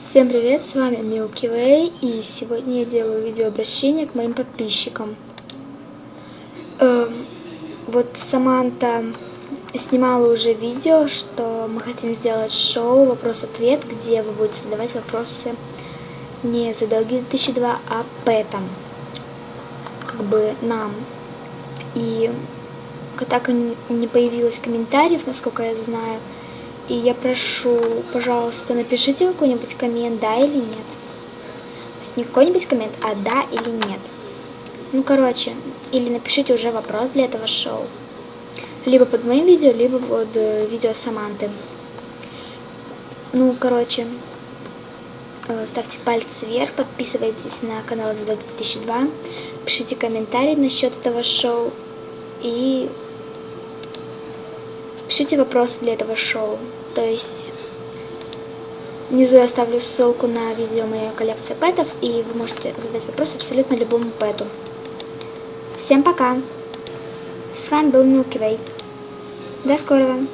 Всем привет, с вами Milky Way, и сегодня я делаю видеообращение к моим подписчикам. Эм, вот Саманта снимала уже видео, что мы хотим сделать шоу «Вопрос-ответ», где вы будете задавать вопросы не за долги 2002, а пэтам, как бы нам. И так и не появилось комментариев, насколько я знаю, и я прошу, пожалуйста, напишите какой-нибудь коммент, да или нет. То есть не какой-нибудь коммент, а да или нет. Ну, короче, или напишите уже вопрос для этого шоу. Либо под моим видео, либо под э, видео Саманты. Ну, короче, э, ставьте пальцы вверх, подписывайтесь на канал Задок 2002, пишите комментарии насчет этого шоу и пишите вопросы для этого шоу. То есть внизу я оставлю ссылку на видео моей коллекции пэтов, и вы можете задать вопрос абсолютно любому пэту. Всем пока! С вами был Milky Way. До скорого!